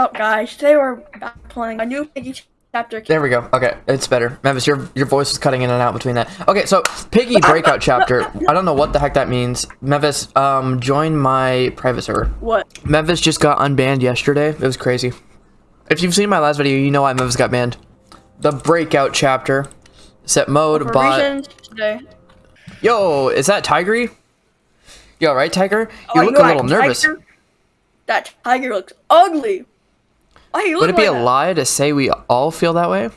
up, guys? Today we're playing a new Piggy chapter. There we go. Okay, it's better. Memphis, your your voice is cutting in and out between that. Okay, so Piggy breakout chapter. I don't know what the heck that means. Memphis, um, join my private server. What? Memphis just got unbanned yesterday. It was crazy. If you've seen my last video, you know why Memphis got banned. The breakout chapter. Set mode, For bot. today. Yo, is that Tigry? Yo, right, Tiger? Oh, You look know a little nervous. tiger- That tiger looks ugly. Why he Would it be like a that? lie to say we all feel that way?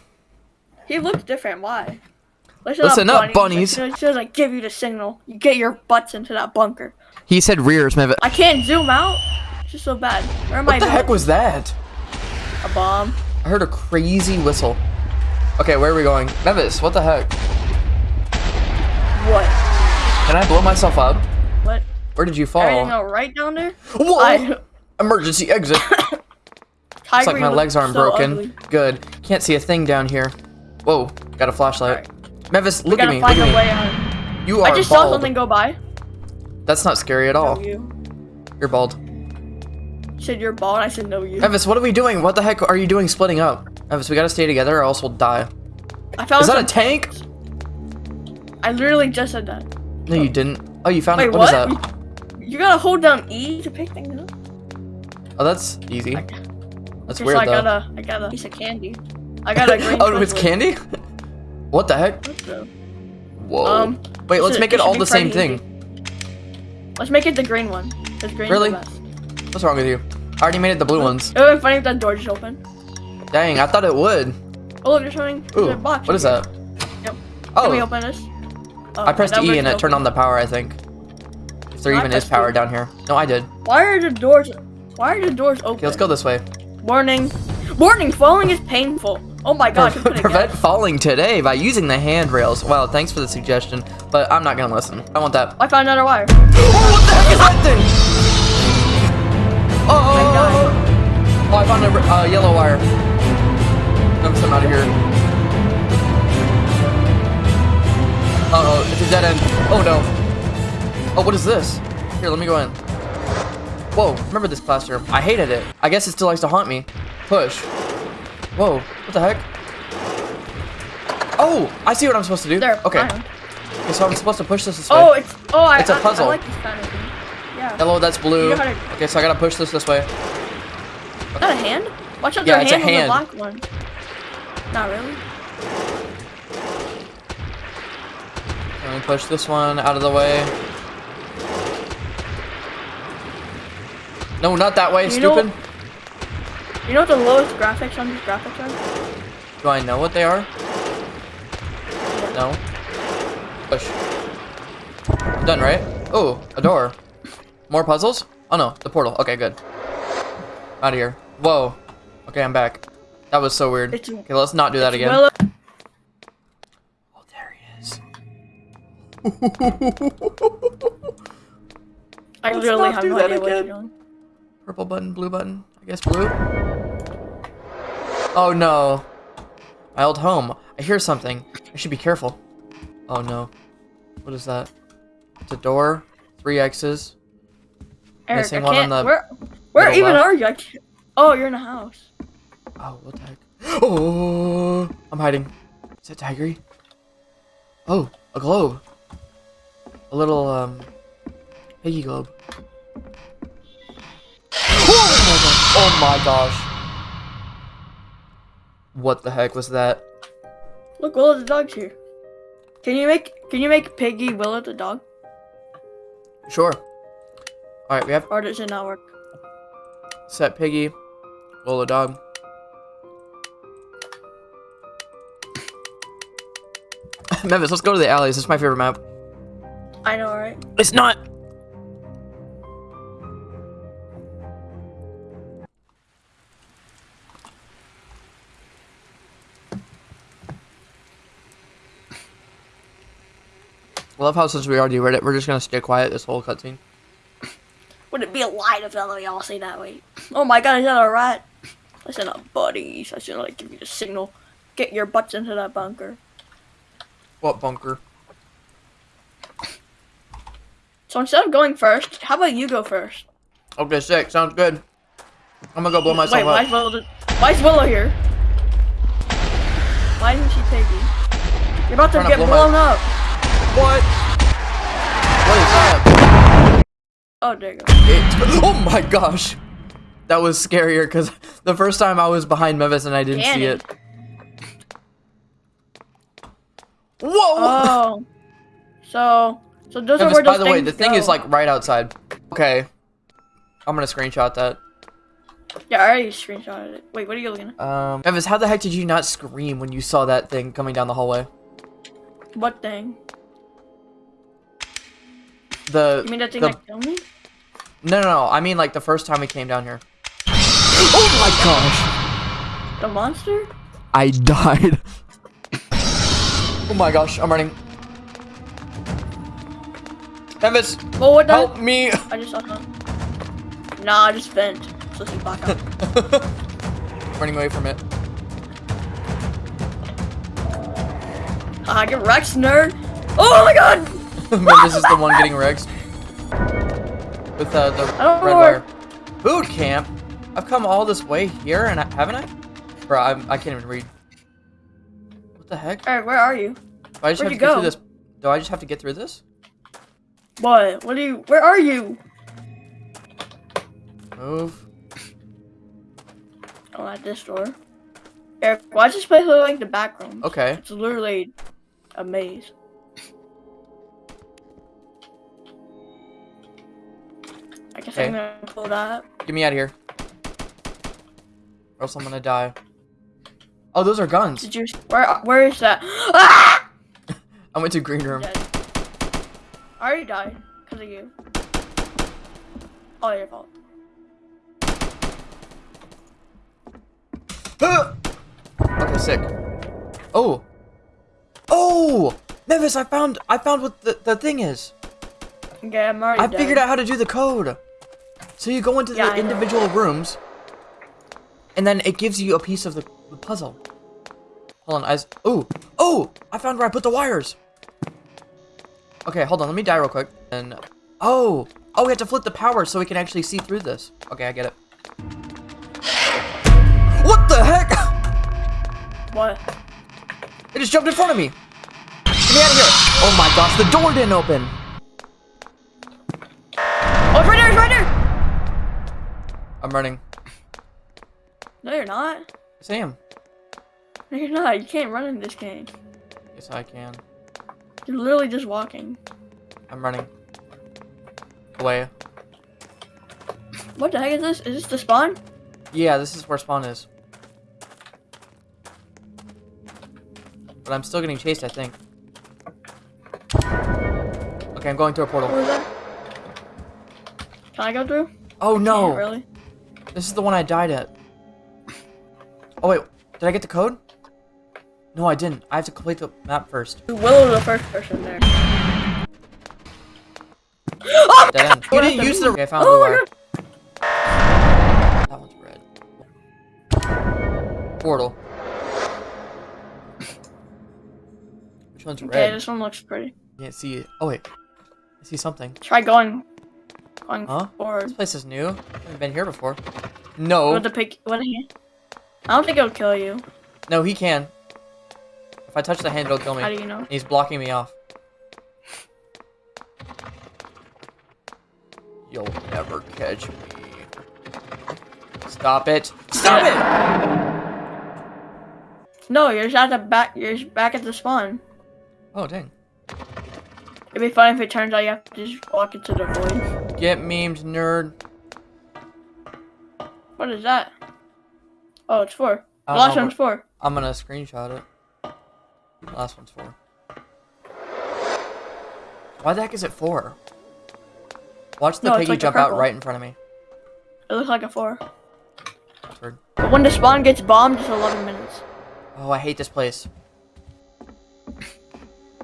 He looks different. Why? Listen, Listen up, bunnies. As soon as- as soon as I give you the signal, you get your butts into that bunker. He said rears, Memphis. I can't zoom out. It's just so bad. Where am I? What the heck was that? a bomb? I heard a crazy whistle. Okay, where are we going? Memphis, what the heck? What? Can I blow myself up? What? Where did you fall? Everything all right down there? Whoa! I- Emergency exit. Looks like my legs aren't so broken. ugly. Good. Can't see a thing down here. Whoa, got a flashlight. Memphis, We look at me. Look a at way me. out. You are I just bald. saw something go by. That's not scary at all. You. You're bald. You said you're bald. I said no, you. Memphis, what are we doing? What the heck are you doing splitting up? Memphis, we gotta stay together or else we'll die. I found Is that a tank? I literally just said that. No, you didn't. Oh, you found Wait, it. what? what is that? You gotta hold down E to pick things up. Oh, that's easy. I- That's Just weird I though. got a, I got a piece of candy. I got a green. oh, it's candy? What the heck? What Whoa. Um, Wait, let's should- make it it all the same pretty thing. Let's make it the green one. Cause green's Really? best. What's wrong with you? I already made it the blue ones. It would be funny if that door just opened. Dang, I thought it would. Oh look, there's something. There's Ooh, a box. what is here. that? Yep. Can we Oh, open this? Oh, I pressed E and it turned on the power, I think. If there I even is power down here. No, I did. Why are the doors? Why are the doors open? Okay, let's go this way. Warning. Warning. Falling is painful. Oh my gonna Prevent falling today by using the handrails. Wow, thanks for the suggestion, but I'm not gonna listen. I want that. I found another wire. Oh, what the heck is that thing? Oh, I oh, I found a uh, yellow wire. I'm some out of here. Uh oh, it's a dead end. Oh no. Oh, what is this? Here, let me go in. Whoa, remember this classroom. I hated it. I guess it still likes to haunt me. Push. Whoa, what the heck? Oh, I see what I'm supposed to do. There. Okay. okay, so I'm supposed to push this this oh, way. Oh, it's. Oh, I. It's a I- puzzle. I, like this kind of thing. Yeah. Yellow, that's blue. You know to- Okay, so I gotta push this this way. Is that a hand? Watch out, Yeah, their it's a hand, on hand. the black one. Not really. Let me push this one out of the way. No, not that way, You know- stupid. You know what the lowest graphics on these graphics are? Do I know what they are? No. Push. Done, right? Oh, a door. More puzzles? Oh no, the portal. Okay, good. Out of here. Whoa. Okay, I'm back. That was so weird. It's- Okay, let's not do that again. Well, Oh, there he is. I Let's literally have no that idea what you're doing. Purple button, blue button. I guess blue. Oh no. My old home. I hear something. I should be careful. Oh no. What is that? It's a door. Three X's. Eric, Missing I one on the where where even left. are you? I can't, oh, you're in a house. Oh, what the heck? Oh, I'm hiding. Is that Tigry? Oh, a globe. A little, um, piggy globe. Oh my gosh. What the heck was that? Look, Willow the dog's here. Can you make Can you make Piggy Willow the dog, Sure. Alright, we have or does it not work? set piggy, Lola dog. Memphis, let's go to the alleys. This is my favorite map. I know, right? It's not. I love how since we already read it, we're just gonna stay quiet this whole cutscene. Would it be a lie if we all say that way? Oh my god, is that a rat? Listen up, buddies. I should like give you the signal. Get your butts into that bunker. What bunker? So instead of going first, how about you go first? Okay, sick. Sounds good. I'm gonna go blow myself Wait, why up. is Willow? Why is Willow here? Why isn't she taking? You're about to get blow my- blown up. What? What is that? Oh, there you go. It, oh my gosh. That was scarier because the first time I was behind Mevis and I didn't see it. Whoa! Oh. So, so those are Mevis, where those by the way, the thing is like right outside. Okay. I'm gonna screenshot that. Yeah, I already screenshotted it. Wait, what are you looking at? Um, Mevis, how the heck did you not scream when you saw that thing coming down the hallway? What thing? The You mean that thing the, that killed me? no, no, no. I mean like the first time we came down here. Oh my gosh! The monster? I died. oh my gosh, I'm running. Mevis, Well, what the? help me! I just saw something. Nah, I just bent. So see back up. running away from it. Ah, get Rex, nerd. Oh my god! Mevis is the one getting wrecked. With uh, the don't red know wire. Boot camp? I've come all this way here and I, haven't I? Bro, I'm, I can't even read. What the heck? Alright, where are you? Do I just Where'd have to get go? through this? Do I just have to get through this? What? What are you? Where are you? Move. Oh, at this door. Eric, why does this place look like the back room? Okay. It's literally a maze. Okay. I'm gonna pull that. Get me out of here. Or else I'm gonna die. Oh, those are guns. Did you? Where? Where is that? Ah! I went to green room. Dead. I already died because of you. All your fault. okay, sick. Oh. Oh! Nevis, I found I found what the, the thing is. Okay, I'm already I dead. figured out how to do the code. So you go into Yeah, the I know. individual rooms, and then it gives you a piece of the, the puzzle. Hold on, I. Oh, oh! I found where I put the wires. Okay, hold on. Let me die real quick. And oh, oh, we have to flip the power so we can actually see through this. Okay, I get it. What the heck? What? It just jumped in front of me. Get me out of here! Oh my gosh, the door didn't open. I'm running. No, you're not. Sam. No, you're not. You can't run in this game. Yes, I can. You're literally just walking. I'm running. Away. What the heck is this? Is this the spawn? Yeah, this is where spawn is. But I'm still getting chased, I think. Okay, I'm going through a portal. What was that? Can I go through? Oh no! Really? This is the one I died at. Oh wait, did I get the code? No, I didn't. I have to complete the map first. Willow the first person there. Oh Dead end. You didn't use the. Okay, I found Oh blue my. That one's red. Portal. Which one's Okay, red? this one looks pretty. Can't see it. Oh wait, I see something. Try going, going Huh? forward. This place is new. I haven't been here before. No, With the pick, what he? I don't think it'll kill you. no, he can. If I touch the hand, it'll kill me. How do you know? He's blocking me off. You'll never catch me. Stop it! Stop it! No, you're just at the back. You're back at the spawn. Oh dang! It'd be fun if it turns out you have to just walk into the void. Get memed, nerd. What is that? Oh, it's four. The last know, one's four. I'm gonna screenshot it. Last one's four. Why the heck is it four? Watch the No, piggy like jump out right in front of me. It looks like a four. That's when the spawn gets bombed, it's 11 minutes. Oh, I hate this place. I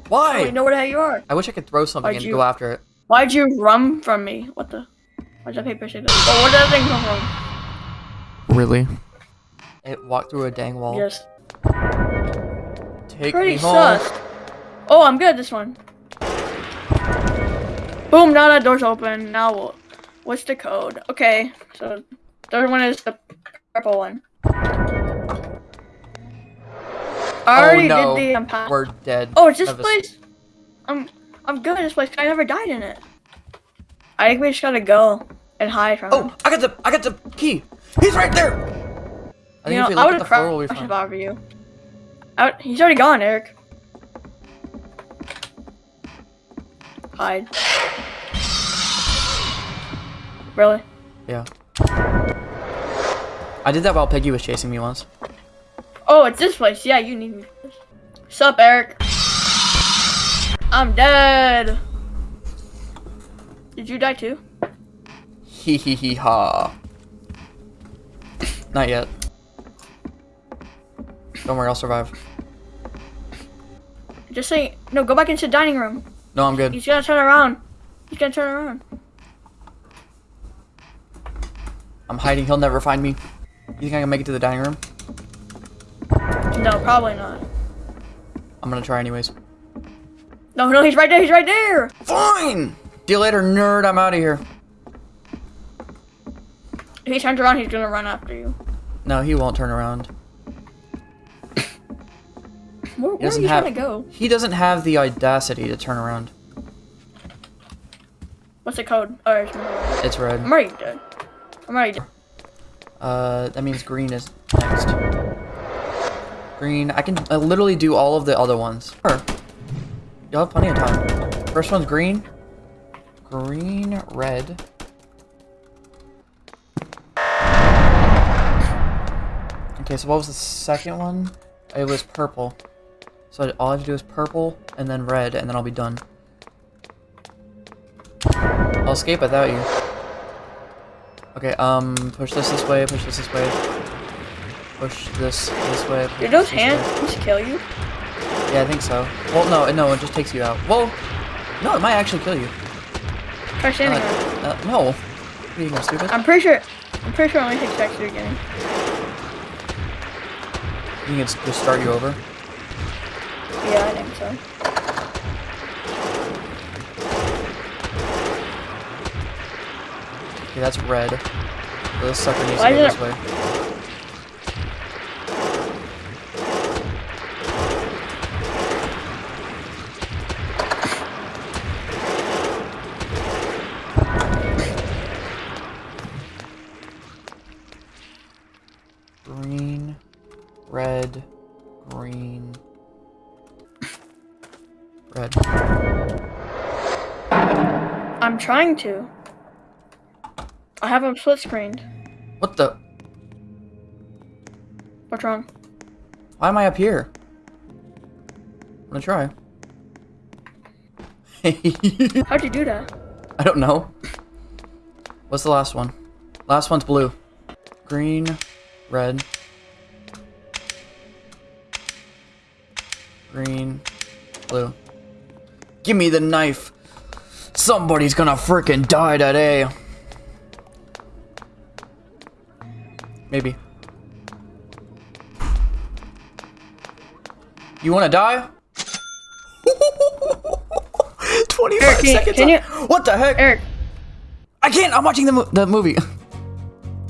Why? don't know where the hell you are. I wish I could throw something Why'd and you- go after it. Why'd you run from me? What the? Why'd that paper say that? Oh, where did that thing come from? Really? It walked through a dang wall. Yes. Take Pretty me home. sus. Oh, I'm good at this one. Boom, now that door's open. Now what? What's the code? Okay, so Third one is the purple one. I already oh no, did the um, path. we're dead. Oh, it's this That place. I'm I'm good at this place. I never died in it. I think we just gotta go and hide from oh, him. Oh, I got the I got the key. He's right there. I think you if we know, I would at have the floor, we'll be crashed fine. I were you. I, he's already gone, Eric. Hide. Really? Yeah. I did that while Peggy was chasing me once. Oh, it's this place. Yeah, you need me. Sup, Eric? I'm dead. Did you die too? Hee hee hee ha. Not yet. Don't worry, I'll survive. Just say no. Go back into the dining room. No, I'm good. He's gonna turn around. He's gonna turn around. I'm hiding. He'll never find me. You think I can make it to the dining room? No, probably not. I'm gonna try anyways. No, no, he's right there. He's right there. Fine! See you later, nerd. I'm out of here. If he turns around, he's gonna run after you. No, he won't turn around. Where, where are you have- trying to go? He doesn't have the audacity to turn around. What's the code? Oh, it's I'm It's red. already dead. I'm already dead. Uh, that means green is next. Green. I can uh, literally do all of the other ones. Sure. You'll have plenty of time. First one's green. Green, red. Okay, so what was the second one? It was purple. So all I have to do is purple and then red, and then I'll be done. I'll escape without you. Okay, um, push this this way, push this this way. Push this this way. push Did those hands just kill you? Yeah, I think so. Well, no, no, it just takes you out. Well, no, it might actually kill you. Try standing Uh, uh, no. Are you gonna stupid? I'm pretty sure. I'm pretty sure it only takes seconds to beginning. You can just just start you over. Yeah, I think so. Okay, that's red. This sucker needs Why to go is this way. Trying to. I have them split screened. What the? What's wrong? Why am I up here? I'm gonna try. How'd you do that? I don't know. What's the last one? Last one's blue. Green, red. Green, blue. Give me the knife. Somebody's gonna frickin' die today. Maybe. You wanna die? 25 Eric, can you- seconds. can you- What the heck? Eric, I can't. I'm watching the mo- the movie.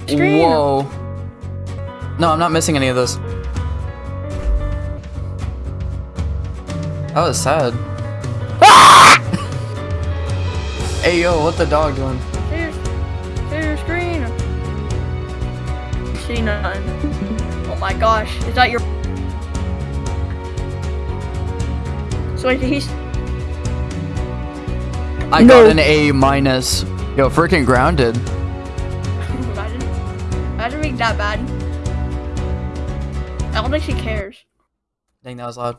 Scream. Whoa. No, I'm not missing any of this. That was sad. Hey yo, what the dog doing? here's, here's your screen. See nothing. Oh my gosh, is that your? So wait, he's. I No. got an A minus. Yo, freaking grounded. Imagine, imagine being that bad. I don't think she cares. Dang, that was loud.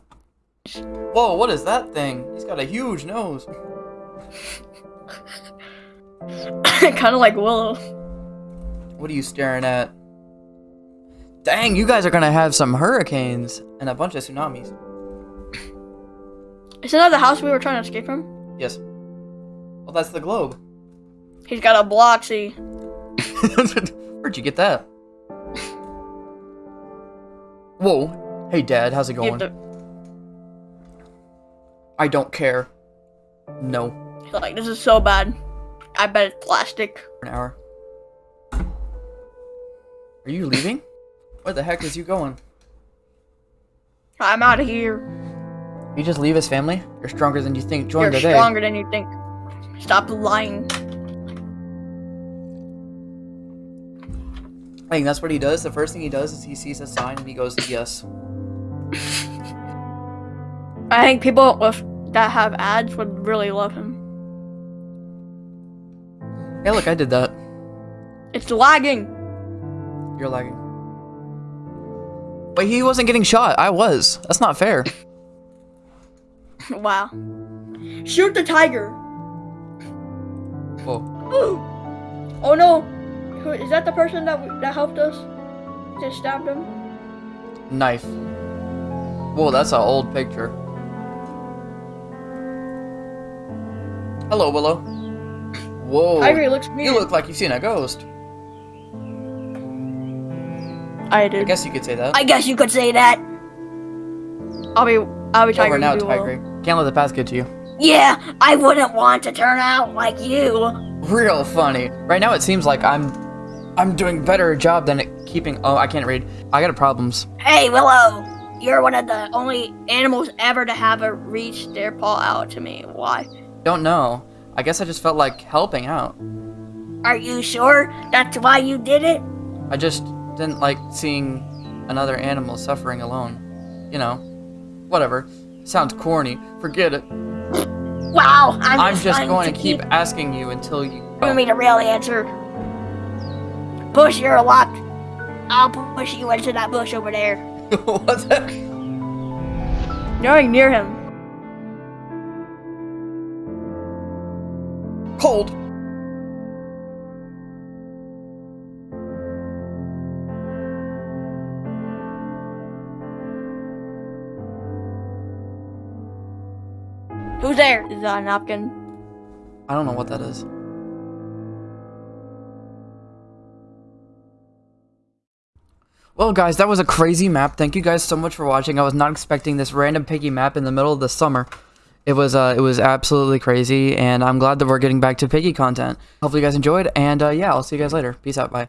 Whoa, what is that thing? He's got a huge nose. kind of like Willow. What are you staring at? Dang, you guys are gonna have some hurricanes and a bunch of tsunamis. Isn't that the house we were trying to escape from? Yes. Well, that's the globe. He's got a Bloxy. Where'd you get that? Whoa. Hey, Dad, how's it going? I don't care. No. Like, this is so bad. I bet it's plastic. An hour. Are you leaving? Where the heck is you going? I'm out of here. You just leave his family? You're stronger than you think. Join You're today. stronger than you think. Stop lying. I think that's what he does. The first thing he does is he sees a sign and he goes, yes. I think people with that have ads would really love him. Hey, look, I did that. It's lagging. You're lagging. But he wasn't getting shot. I was. That's not fair. wow. Shoot the tiger. Whoa. Ooh. Oh no. Who, is that the person that that helped us? Just stabbed him. Knife. Whoa, that's an old picture. Hello, Willow. Whoa. Tiger looks weird. You look like you've seen a ghost. I did. I guess you could say that. I guess you could say that. I'll be. I'll be tiger. Over now, you be Tiger. Can't let the past get to you. Yeah, I wouldn't want to turn out like you. Real funny. Right now, it seems like I'm, I'm doing better job than at keeping. Oh, I can't read. I got a problems. Hey, Willow. You're one of the only animals ever to have a reach their paw out to me. Why? Don't know. I guess I just felt like helping out. Are you sure that's why you did it? I just didn't like seeing another animal suffering alone. You know, whatever. Sounds corny. Forget it. Wow, I'm, I'm just going to to keep asking you until you. giving me the real answer. Bush, you're locked. I'll push you into that bush over there. What's that? You're going near him. Cold. Who's there? Is that a napkin? I don't know what that is. Well, guys, that was a crazy map. Thank you guys so much for watching. I was not expecting this random piggy map in the middle of the summer. It was uh, it was absolutely crazy, and I'm glad that we're getting back to piggy content. Hopefully, you guys enjoyed, and uh, yeah, I'll see you guys later. Peace out. Bye.